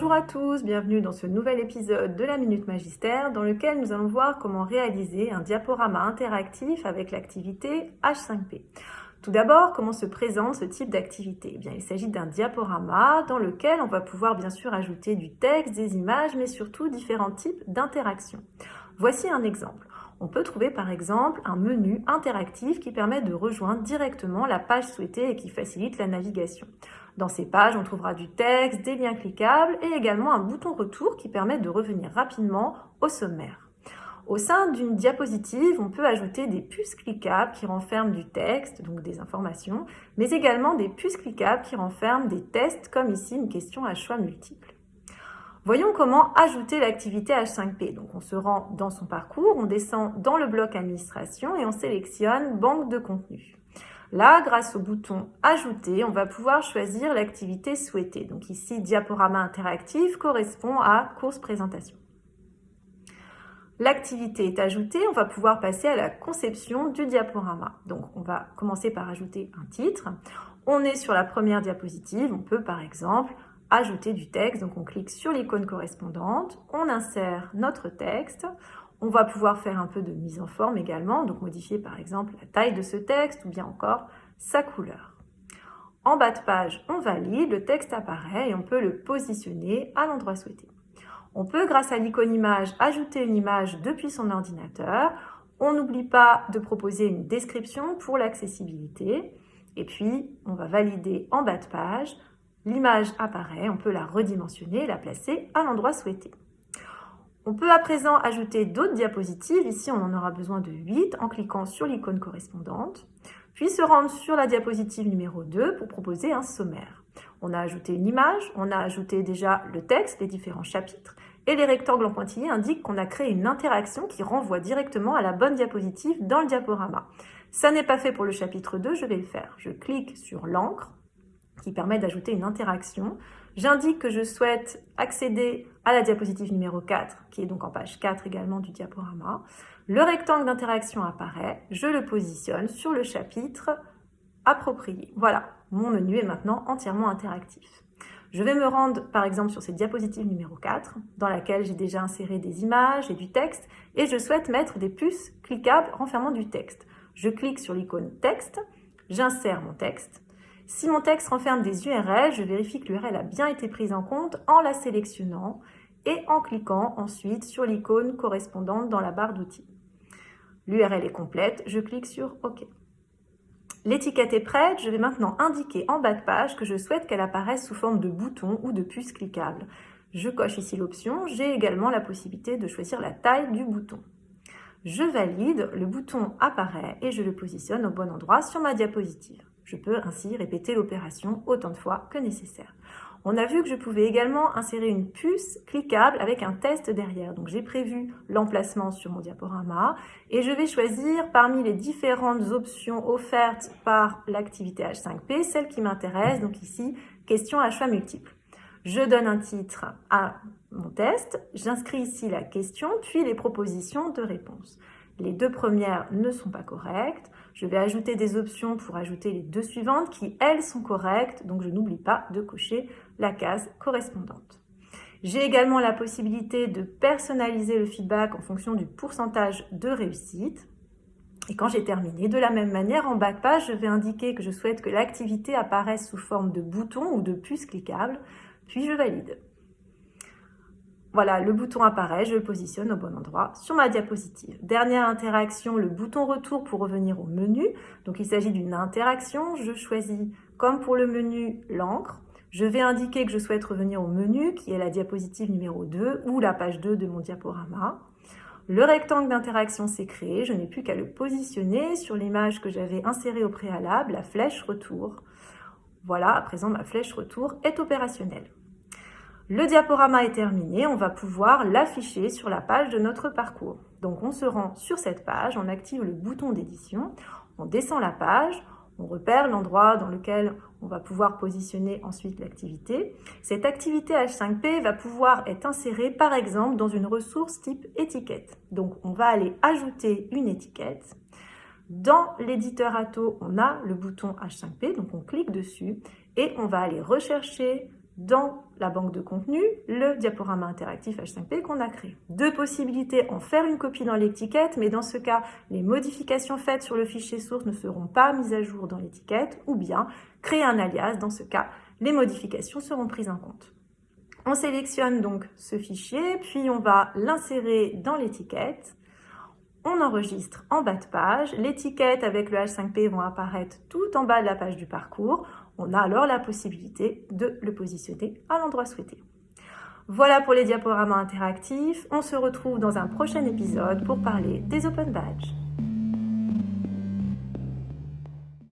Bonjour à tous, bienvenue dans ce nouvel épisode de la Minute Magistère dans lequel nous allons voir comment réaliser un diaporama interactif avec l'activité H5P. Tout d'abord, comment se présente ce type d'activité? Eh Il s'agit d'un diaporama dans lequel on va pouvoir bien sûr ajouter du texte, des images, mais surtout différents types d'interactions. Voici un exemple. On peut trouver par exemple un menu interactif qui permet de rejoindre directement la page souhaitée et qui facilite la navigation. Dans ces pages, on trouvera du texte, des liens cliquables et également un bouton retour qui permet de revenir rapidement au sommaire. Au sein d'une diapositive, on peut ajouter des puces cliquables qui renferment du texte, donc des informations, mais également des puces cliquables qui renferment des tests, comme ici une question à choix multiples. Voyons comment ajouter l'activité H5P. Donc on se rend dans son parcours, on descend dans le bloc administration et on sélectionne banque de contenu. Là, grâce au bouton Ajouter, on va pouvoir choisir l'activité souhaitée. Donc ici, diaporama interactif correspond à course présentation. L'activité est ajoutée, on va pouvoir passer à la conception du diaporama. Donc on va commencer par ajouter un titre. On est sur la première diapositive, on peut par exemple ajouter du texte. Donc on clique sur l'icône correspondante, on insère notre texte, on va pouvoir faire un peu de mise en forme également, donc modifier par exemple la taille de ce texte ou bien encore sa couleur. En bas de page, on valide, le texte apparaît et on peut le positionner à l'endroit souhaité. On peut, grâce à l'icône image, ajouter une image depuis son ordinateur. On n'oublie pas de proposer une description pour l'accessibilité. Et puis, on va valider en bas de page. L'image apparaît, on peut la redimensionner et la placer à l'endroit souhaité. On peut à présent ajouter d'autres diapositives. Ici, on en aura besoin de 8 en cliquant sur l'icône correspondante. Puis se rendre sur la diapositive numéro 2 pour proposer un sommaire. On a ajouté une image, on a ajouté déjà le texte, les différents chapitres, et les rectangles en pointillés indiquent qu'on a créé une interaction qui renvoie directement à la bonne diapositive dans le diaporama. Ça n'est pas fait pour le chapitre 2, je vais le faire. Je clique sur l'encre qui permet d'ajouter une interaction. J'indique que je souhaite accéder à la diapositive numéro 4, qui est donc en page 4 également du diaporama. Le rectangle d'interaction apparaît, je le positionne sur le chapitre approprié. Voilà, mon menu est maintenant entièrement interactif. Je vais me rendre par exemple sur cette diapositive numéro 4, dans laquelle j'ai déjà inséré des images et du texte, et je souhaite mettre des puces cliquables renfermant du texte. Je clique sur l'icône texte, j'insère mon texte, si mon texte renferme des URL, je vérifie que l'URL a bien été prise en compte en la sélectionnant et en cliquant ensuite sur l'icône correspondante dans la barre d'outils. L'URL est complète, je clique sur OK. L'étiquette est prête, je vais maintenant indiquer en bas de page que je souhaite qu'elle apparaisse sous forme de bouton ou de puce cliquable. Je coche ici l'option, j'ai également la possibilité de choisir la taille du bouton. Je valide, le bouton apparaît et je le positionne au bon endroit sur ma diapositive. Je peux ainsi répéter l'opération autant de fois que nécessaire. On a vu que je pouvais également insérer une puce cliquable avec un test derrière. Donc j'ai prévu l'emplacement sur mon diaporama et je vais choisir parmi les différentes options offertes par l'activité H5P, celle qui m'intéresse, donc ici, question à choix multiples. Je donne un titre à mon test, j'inscris ici la question, puis les propositions de réponse. Les deux premières ne sont pas correctes. Je vais ajouter des options pour ajouter les deux suivantes qui, elles, sont correctes. Donc, je n'oublie pas de cocher la case correspondante. J'ai également la possibilité de personnaliser le feedback en fonction du pourcentage de réussite. Et quand j'ai terminé, de la même manière, en bas de page, je vais indiquer que je souhaite que l'activité apparaisse sous forme de bouton ou de puce cliquable, puis je valide. Voilà, le bouton apparaît, je le positionne au bon endroit sur ma diapositive. Dernière interaction, le bouton retour pour revenir au menu. Donc il s'agit d'une interaction, je choisis comme pour le menu l'encre. Je vais indiquer que je souhaite revenir au menu qui est la diapositive numéro 2 ou la page 2 de mon diaporama. Le rectangle d'interaction s'est créé, je n'ai plus qu'à le positionner sur l'image que j'avais insérée au préalable, la flèche retour. Voilà, à présent ma flèche retour est opérationnelle. Le diaporama est terminé, on va pouvoir l'afficher sur la page de notre parcours. Donc on se rend sur cette page, on active le bouton d'édition, on descend la page, on repère l'endroit dans lequel on va pouvoir positionner ensuite l'activité. Cette activité H5P va pouvoir être insérée par exemple dans une ressource type étiquette. Donc on va aller ajouter une étiquette. Dans l'éditeur Atto, on a le bouton H5P, donc on clique dessus et on va aller rechercher dans la banque de contenu le diaporama interactif H5P qu'on a créé. Deux possibilités, en faire une copie dans l'étiquette, mais dans ce cas, les modifications faites sur le fichier source ne seront pas mises à jour dans l'étiquette, ou bien créer un alias, dans ce cas, les modifications seront prises en compte. On sélectionne donc ce fichier, puis on va l'insérer dans l'étiquette. On enregistre en bas de page. L'étiquette avec le H5P vont apparaître tout en bas de la page du parcours. On a alors la possibilité de le positionner à l'endroit souhaité. Voilà pour les diaporamas interactifs. On se retrouve dans un prochain épisode pour parler des Open Badges.